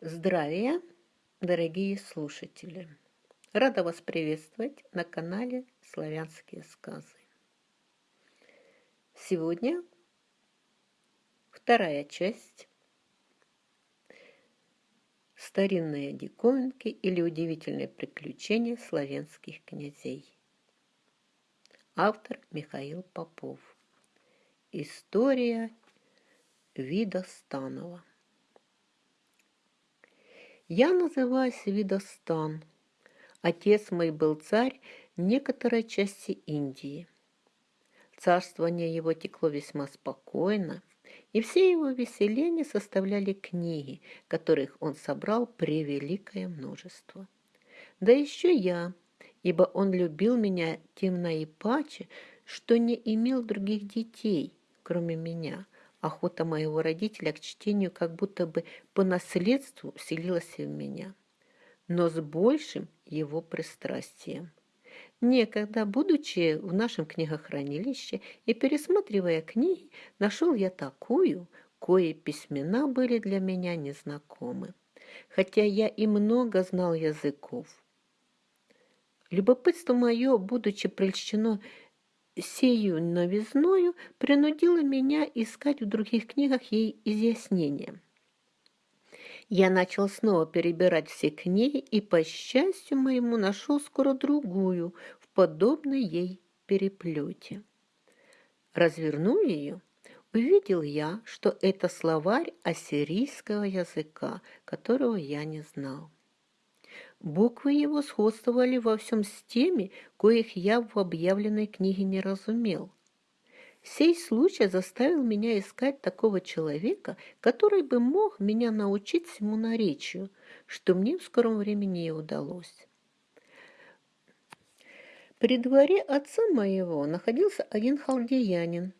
Здравия, дорогие слушатели! Рада вас приветствовать на канале «Славянские сказы». Сегодня вторая часть «Старинные диковинки или удивительные приключения славянских князей». Автор Михаил Попов. История Вида Станова. Я называюсь Видостан. Отец мой был царь некоторой части Индии. Царствование его текло весьма спокойно, и все его веселения составляли книги, которых он собрал превеликое множество. Да еще я, ибо он любил меня тем наипаче, что не имел других детей, кроме меня – Охота моего родителя к чтению как будто бы по наследству селилась в меня, но с большим его пристрастием. Некогда, будучи в нашем книгохранилище и пересматривая книги, нашел я такую, кое письмена были для меня незнакомы, хотя я и много знал языков. Любопытство мое, будучи прельщено сею новизною принудила меня искать в других книгах ей изъяснения. Я начал снова перебирать все книги и, по счастью моему, нашел скоро другую в подобной ей переплете. Развернув ее, увидел я, что это словарь ассирийского языка, которого я не знал. Буквы его сходствовали во всем с теми, коих я в объявленной книге не разумел. Сей случай заставил меня искать такого человека, который бы мог меня научить всему наречию, что мне в скором времени и удалось. При дворе отца моего находился один халдеянин,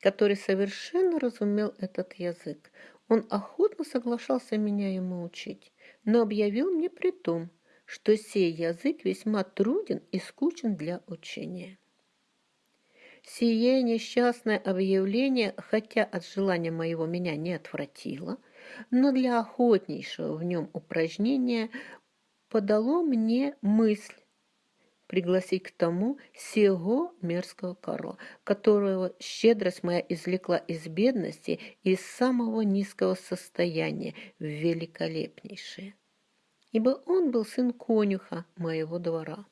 который совершенно разумел этот язык. Он охотно соглашался меня ему учить, но объявил мне при том, что сей язык весьма труден и скучен для учения. Сие несчастное объявление, хотя от желания моего меня не отвратило, но для охотнейшего в нем упражнения подало мне мысль пригласить к тому сего мерзкого Карла, которого щедрость моя извлекла из бедности и из самого низкого состояния в великолепнейшее ибо он был сын конюха моего двора.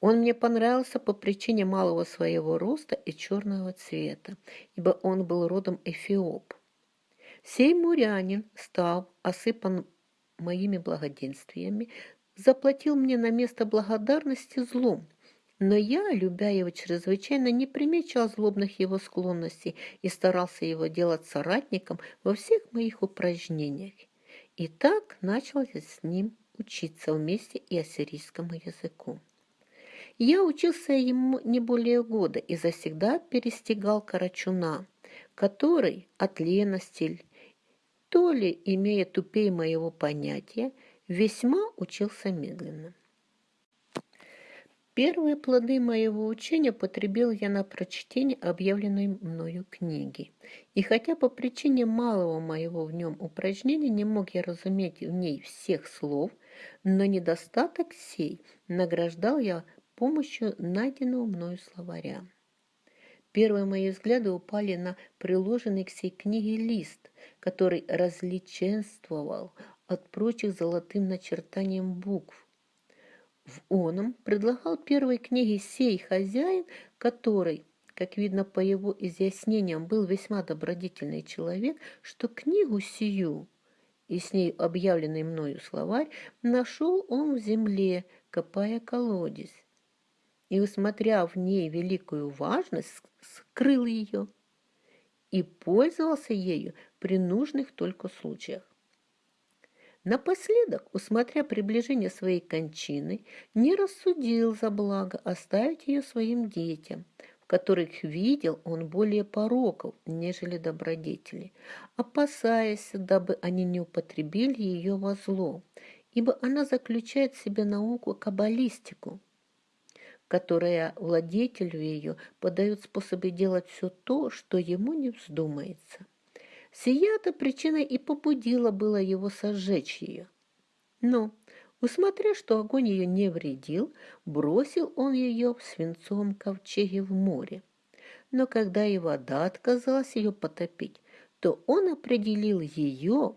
Он мне понравился по причине малого своего роста и черного цвета, ибо он был родом Эфиоп. Сей мурянин, став осыпан моими благоденствиями, заплатил мне на место благодарности злом, но я, любя его чрезвычайно, не примечал злобных его склонностей и старался его делать соратником во всех моих упражнениях. И так начал я с ним учиться вместе и ассирийскому языку. Я учился ему не более года и завсегда перестигал Карачуна, который от лености, то ли, имея тупее моего понятия, весьма учился медленно. Первые плоды моего учения потребил я на прочтение объявленной мною книги. И хотя по причине малого моего в нем упражнения не мог я разуметь в ней всех слов, но недостаток сей награждал я помощью найденного мною словаря. Первые мои взгляды упали на приложенный к сей книге лист, который различенствовал от прочих золотым начертанием букв, в оном предлагал первой книге сей хозяин, который, как видно по его изъяснениям, был весьма добродетельный человек, что книгу сию и с ней объявленный мною словарь нашел он в земле, копая колодец. И, усмотря в ней великую важность, скрыл ее и пользовался ею при нужных только случаях. Напоследок, усмотря приближение своей кончины, не рассудил за благо оставить ее своим детям, в которых видел он более пороков, нежели добродетели, опасаясь, дабы они не употребили ее во зло, ибо она заключает в себе науку каббалистику, которая владетелю ее подает способы делать все то, что ему не вздумается. Сия-то причина и побудила было его сожечь ее. Но, усмотря, что огонь ее не вредил, бросил он ее в свинцовом ковчеге в море. Но когда и вода отказалась ее потопить, то он определил ее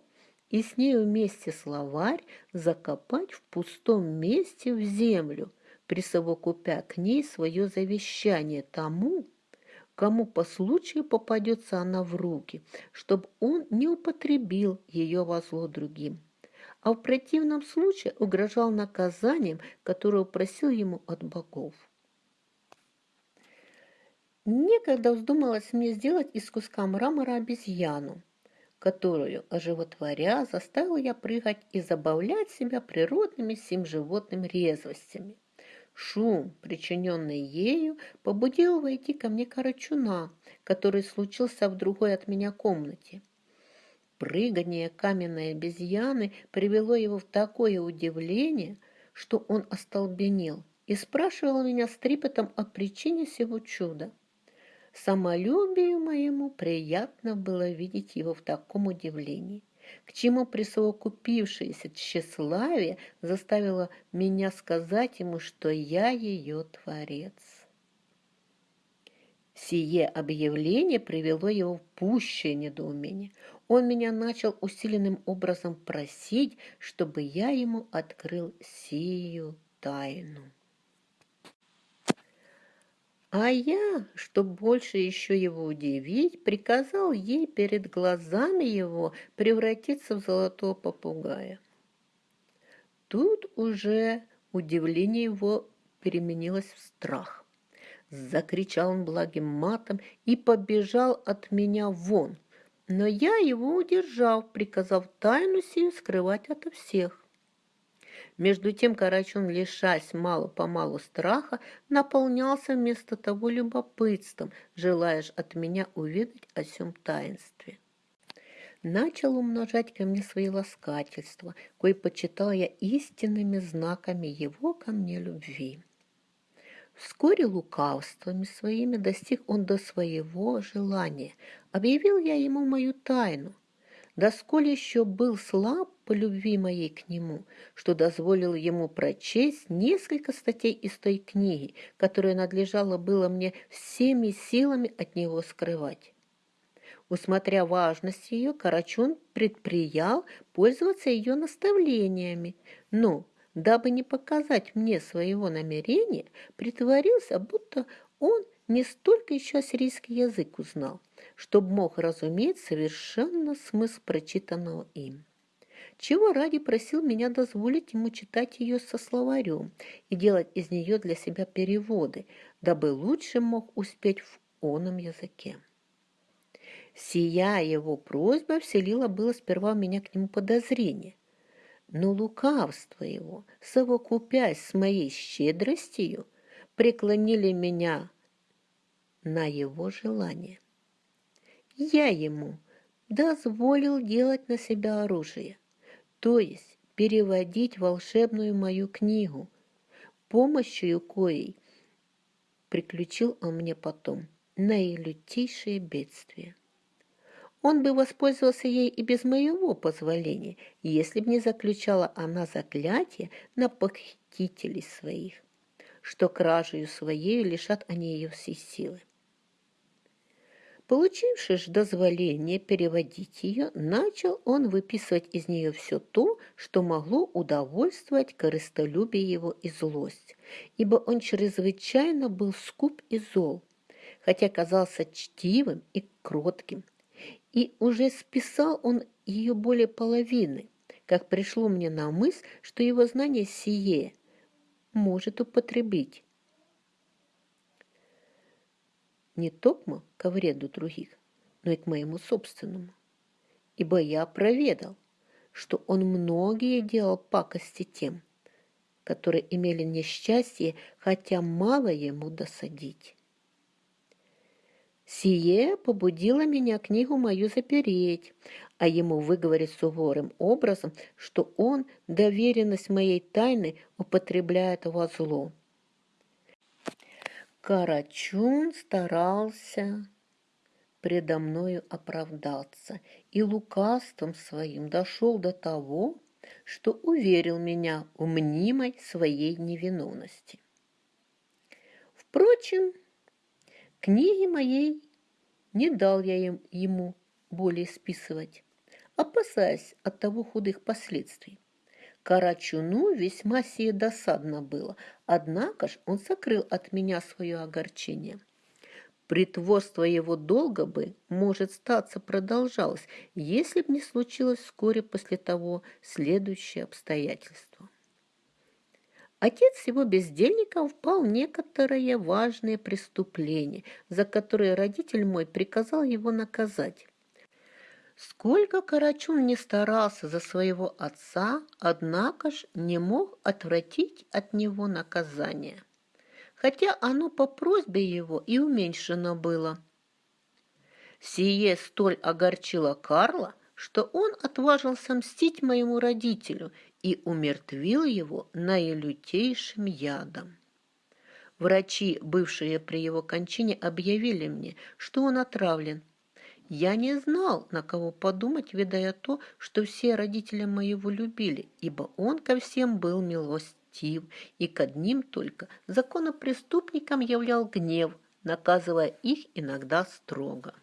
и с ней вместе словарь закопать в пустом месте в землю, присовокупя к ней свое завещание тому, кому по случаю попадется она в руки, чтобы он не употребил ее во зло другим, а в противном случае угрожал наказанием, которое просил ему от богов. Некогда вздумалось мне сделать из куска мрамора обезьяну, которую, оживотворя, заставил я прыгать и забавлять себя природными сим животным резвостями. Шум, причиненный ею, побудил войти ко мне Карачуна, который случился в другой от меня комнате. Прыгание каменной обезьяны привело его в такое удивление, что он остолбенел и спрашивал меня с трепетом о причине сего чуда. Самолюбию моему приятно было видеть его в таком удивлении, к чему присовокупившееся тщеславие заставило меня сказать ему, что я ее творец. Сие объявление привело его в пущее недоумение. Он меня начал усиленным образом просить, чтобы я ему открыл сию тайну. А я, чтобы больше еще его удивить, приказал ей перед глазами его превратиться в золотого попугая. Тут уже удивление его переменилось в страх. Закричал он благим матом и побежал от меня вон, но я его удержал, приказав тайну сию скрывать ото всех. Между тем Карачун, лишась мало-помалу страха, наполнялся вместо того любопытством, желаешь от меня увидеть о сем таинстве. Начал умножать ко мне свои ласкательства, кои почитал я истинными знаками его ко мне любви. Вскоре лукавствами своими достиг он до своего желания. Объявил я ему мою тайну – да сколь еще был слаб по любви моей к нему, что дозволил ему прочесть несколько статей из той книги, которая надлежало было мне всеми силами от него скрывать. Усмотря важность ее, Карачун предприял пользоваться ее наставлениями, но, дабы не показать мне своего намерения, притворился, будто он не столько еще ассирийский язык узнал, чтобы мог разуметь совершенно смысл прочитанного им. Чего ради просил меня дозволить ему читать ее со словарем и делать из нее для себя переводы, дабы лучше мог успеть в оном языке. Сия его просьба вселила было сперва у меня к нему подозрение, но лукавство его, совокупясь с моей щедростью, преклонили меня на его желание. Я ему дозволил делать на себя оружие, то есть переводить волшебную мою книгу, помощью коей приключил он мне потом наилютейшее бедствие. Он бы воспользовался ей и без моего позволения, если бы не заключала она заклятие на похитителей своих, что кражею своей лишат они ее всей силы. Получивши ж дозволение переводить ее, начал он выписывать из нее все то, что могло удовольствовать корыстолюбие его и злость, ибо он чрезвычайно был скуп и зол, хотя казался чтивым и кротким. И уже списал он ее более половины, как пришло мне на мысль, что его знание сие может употребить не токмо ко вреду других, но и к моему собственному. Ибо я проведал, что он многие делал пакости тем, которые имели несчастье, хотя мало ему досадить. Сие побудило меня книгу мою запереть, а ему выговорить суворым образом, что он доверенность моей тайны употребляет во зло. Карачун старался предо мною оправдаться и лукавством своим дошел до того, что уверил меня в мнимой своей невиновности. Впрочем, книги моей не дал я им, ему более списывать, опасаясь от того худых последствий. Карачуну весьма сие досадно было, однако ж он сокрыл от меня свое огорчение. Притворство его долго бы, может, статься продолжалось, если б не случилось вскоре после того следующее обстоятельство. Отец его бездельника впал в некоторые важные преступления, за которые родитель мой приказал его наказать. Сколько Карачун не старался за своего отца, однако ж не мог отвратить от него наказание, хотя оно по просьбе его и уменьшено было. Сие столь огорчило Карла, что он отважился мстить моему родителю и умертвил его наилютейшим ядом. Врачи, бывшие при его кончине, объявили мне, что он отравлен, я не знал, на кого подумать, видая то, что все родители моего любили, ибо он ко всем был милостив, и к одним только законопреступникам являл гнев, наказывая их иногда строго.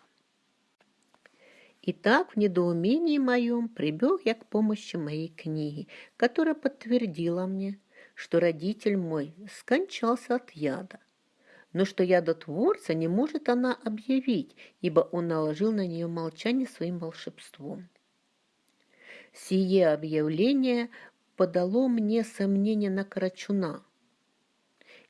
Итак, в недоумении моем прибег я к помощи моей книги, которая подтвердила мне, что родитель мой скончался от яда но что ядотворца не может она объявить, ибо он наложил на нее молчание своим волшебством. Сие объявление подало мне сомнение на Карачуна.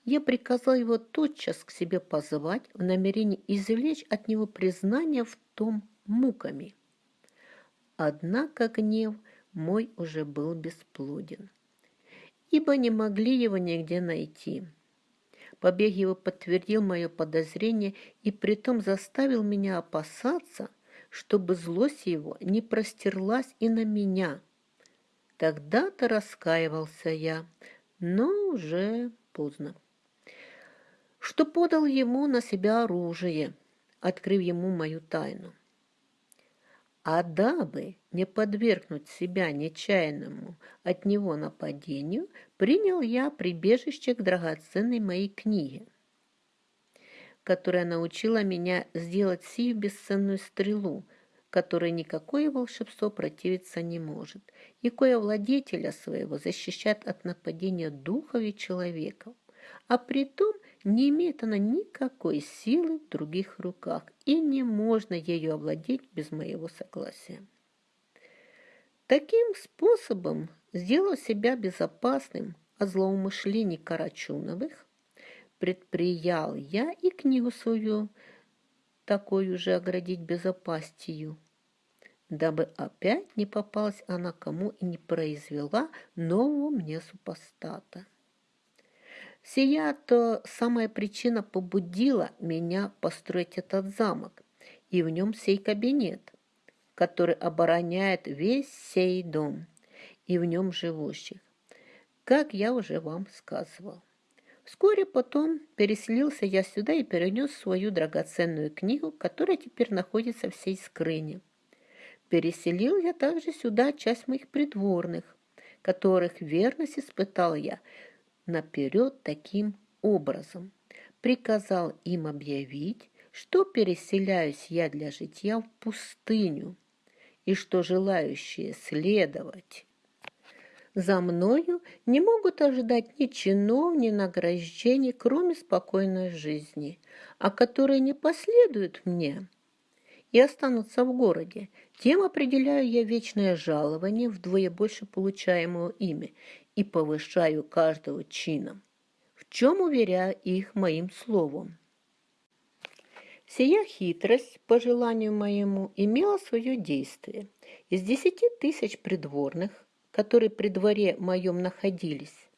Я приказал его тотчас к себе позвать в намерении извлечь от него признание в том муками. Однако гнев мой уже был бесплоден, ибо не могли его нигде найти. Побег его подтвердил мое подозрение и притом заставил меня опасаться, чтобы злость его не простерлась и на меня. Тогда-то раскаивался я, но уже поздно. Что подал ему на себя оружие, открыв ему мою тайну. А дабы не подвергнуть себя нечаянному от него нападению, принял я прибежище к драгоценной моей книге, которая научила меня сделать сию бесценную стрелу, которой никакое волшебство противиться не может, и кое владетеля своего защищает от нападения духов и человеков, а при том не имеет она никакой силы в других руках, и не можно ею овладеть без моего согласия. Таким способом, сделав себя безопасным от злоумышлений Карачуновых, предприял я и книгу свою такую же оградить безопастью, дабы опять не попалась она кому и не произвела нового мне супостата. Сия-то самая причина побудила меня построить этот замок и в нем сей кабинет, который обороняет весь сей дом и в нем живущих, как я уже вам сказывал. Вскоре потом переселился я сюда и перенес свою драгоценную книгу, которая теперь находится в сей скрыне. Переселил я также сюда часть моих придворных, которых верность испытал я – наперед таким образом. Приказал им объявить, что переселяюсь я для житья в пустыню, и что желающие следовать за мною не могут ожидать ни чинов, ни награждений, кроме спокойной жизни, а которые не последуют мне и останутся в городе, тем определяю я вечное жалование, вдвое больше получаемого ими, и повышаю каждого чином, в чем уверяю их моим словом. Сия хитрость, по желанию моему, имела свое действие. Из десяти тысяч придворных, которые при дворе моем находились,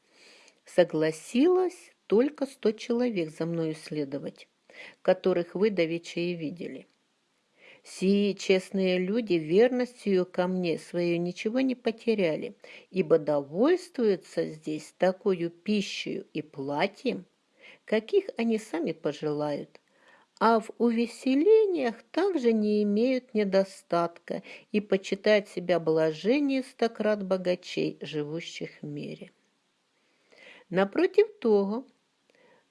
согласилось только сто человек за мною следовать, которых вы давеча и видели. Сии честные люди верностью ко мне свою ничего не потеряли, ибо довольствуются здесь такую пищей и платьем, каких они сами пожелают, а в увеселениях также не имеют недостатка и почитают себя блажение стократ богачей, живущих в мире. Напротив того,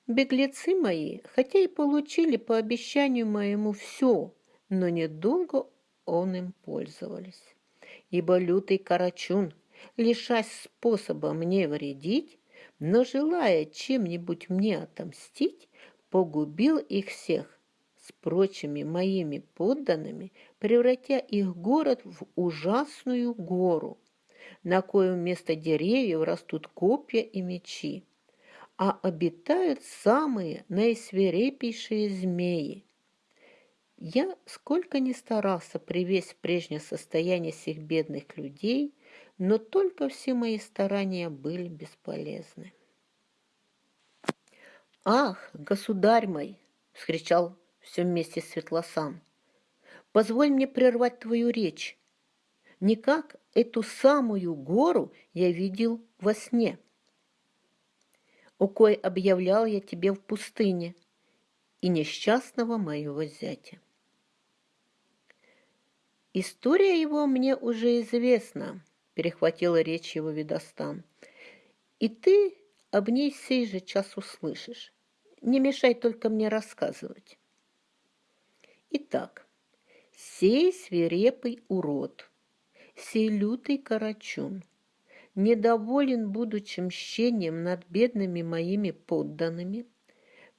беглецы мои, хотя и получили по обещанию моему все, но недолго он им пользовались. Ибо лютый карачун, лишась способа мне вредить, но желая чем-нибудь мне отомстить, погубил их всех с прочими моими подданными, превратя их город в ужасную гору, на коем вместо деревьев растут копья и мечи, а обитают самые наисвирепейшие змеи. Я сколько ни старался привести в прежнее состояние всех бедных людей, но только все мои старания были бесполезны. «Ах, государь мой!» — вскричал все вместе Светлосан. «Позволь мне прервать твою речь. Никак эту самую гору я видел во сне, у кой объявлял я тебе в пустыне, и несчастного моего зятя. История его мне уже известна, перехватила речь его Видостан. И ты об ней сей же час услышишь. Не мешай только мне рассказывать. Итак, сей свирепый урод, сей лютый карачун, недоволен будучим мщением над бедными моими подданными,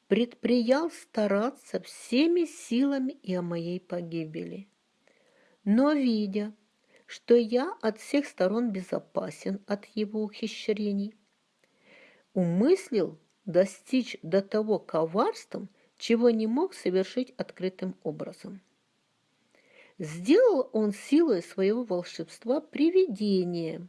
предприял стараться всеми силами и о моей погибели. Но, видя, что я от всех сторон безопасен от его ухищрений, умыслил достичь до того коварством, чего не мог совершить открытым образом. Сделал он силой своего волшебства привидение,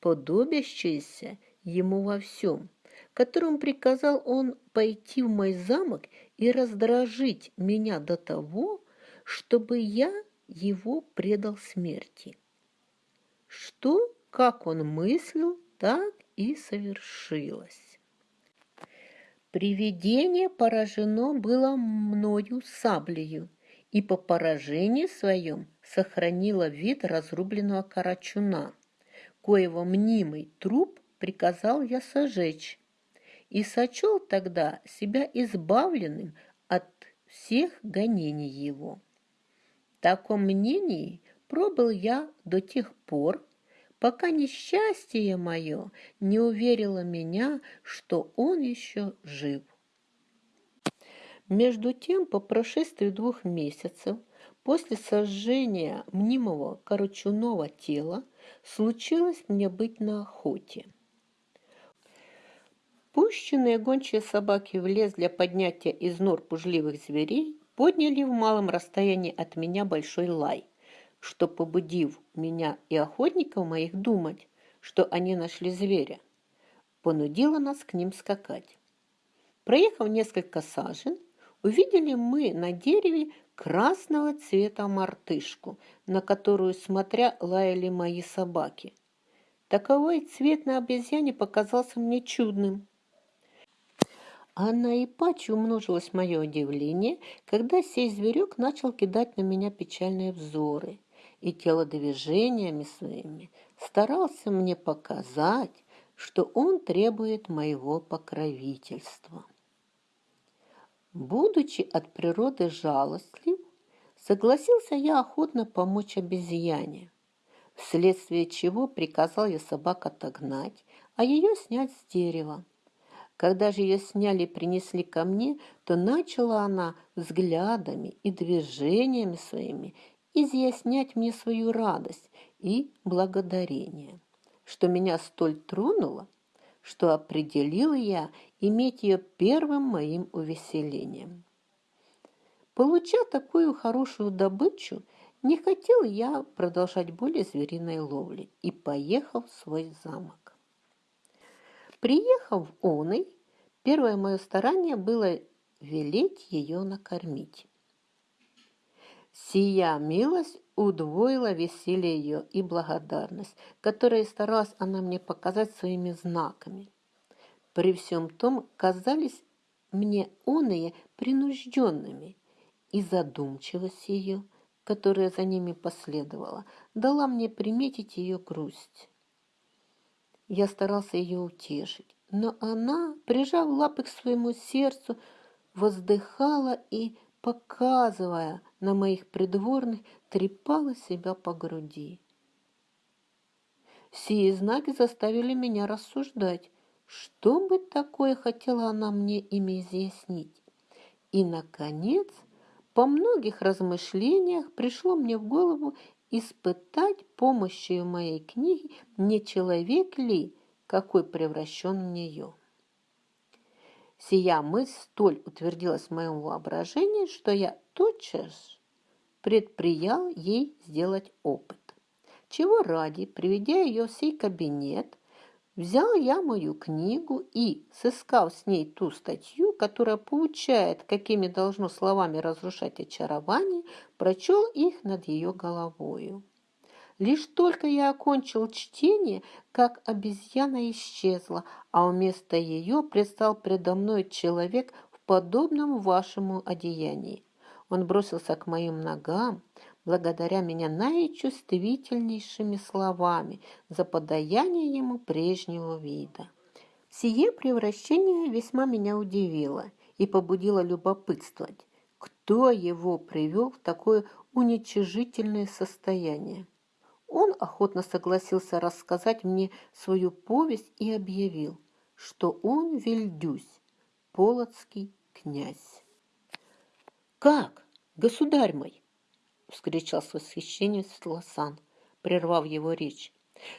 подобящееся ему во всем, которым приказал он пойти в мой замок и раздражить меня до того, чтобы я его предал смерти. Что, как он мыслил, так и совершилось. Привидение поражено было мною саблею, и по поражению своем сохранило вид разрубленного карачуна, коего мнимый труп приказал я сожечь, и сочел тогда себя избавленным от всех гонений его. Таком мнении пробыл я до тех пор, пока несчастье мое не уверило меня, что он еще жив. Между тем, по прошествии двух месяцев после сожжения мнимого корочуного тела случилось мне быть на охоте. Пущенные гончие собаки в лес для поднятия из нор пужливых зверей подняли в малом расстоянии от меня большой лай – что, побудив меня и охотников моих думать, что они нашли зверя, понудило нас к ним скакать. Проехав несколько сажен, увидели мы на дереве красного цвета мартышку, на которую, смотря, лаяли мои собаки. Таковой цвет на обезьяне показался мне чудным. А на Ипаче умножилось мое удивление, когда сей зверек начал кидать на меня печальные взоры и телодвижениями своими старался мне показать, что он требует моего покровительства. Будучи от природы жалостлив, согласился я охотно помочь обезьяне, вследствие чего приказал я собак отогнать, а ее снять с дерева. Когда же ее сняли и принесли ко мне, то начала она взглядами и движениями своими изъяснять мне свою радость и благодарение, что меня столь тронуло, что определил я иметь ее первым моим увеселением. Получа такую хорошую добычу, не хотел я продолжать более звериной ловли и поехал в свой замок. Приехав в Оной, первое мое старание было велеть ее накормить. Сия милость удвоила веселье ее и благодарность, которые старалась она мне показать своими знаками. При всем том казались мне оные принужденными, и задумчивость ее, которая за ними последовала, дала мне приметить ее грусть. Я старался ее утешить, но она, прижав лапы к своему сердцу, воздыхала и, показывая на моих придворных, трепала себя по груди. Сие знаки заставили меня рассуждать, что бы такое хотела она мне ими изъяснить. И, наконец, по многих размышлениях пришло мне в голову испытать помощью моей книги, не человек ли, какой превращен в нее. Сия мысль столь утвердилась в моем воображении, что я тотчас предприял ей сделать опыт. Чего ради, приведя ее в сей кабинет, Взял я мою книгу и, сыскав с ней ту статью, которая получает, какими должно словами разрушать очарование, прочел их над ее головою. Лишь только я окончил чтение, как обезьяна исчезла, а вместо ее предстал предо мной человек в подобном вашему одеянии. Он бросился к моим ногам, благодаря меня наичувствительнейшими словами за подаяние ему прежнего вида. Сие превращение весьма меня удивило и побудило любопытствовать, кто его привел в такое уничижительное состояние. Он охотно согласился рассказать мне свою повесть и объявил, что он Вильдюсь, полоцкий князь. «Как, государь мой?» — вскричал с восхищением Светлосан, прервав его речь.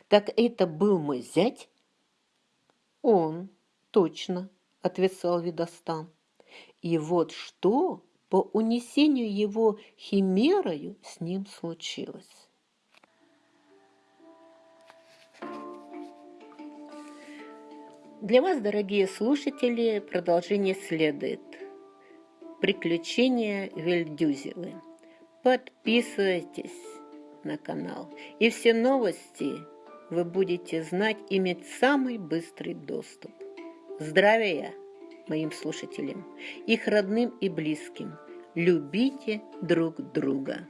«Так это был мой зять?» «Он, точно», — ответствовал Видостан. «И вот что по унесению его химерою с ним случилось». Для вас, дорогие слушатели, продолжение следует. Приключения Вельдюзевы. Подписывайтесь на канал. И все новости вы будете знать, иметь самый быстрый доступ. Здравия моим слушателям, их родным и близким. Любите друг друга.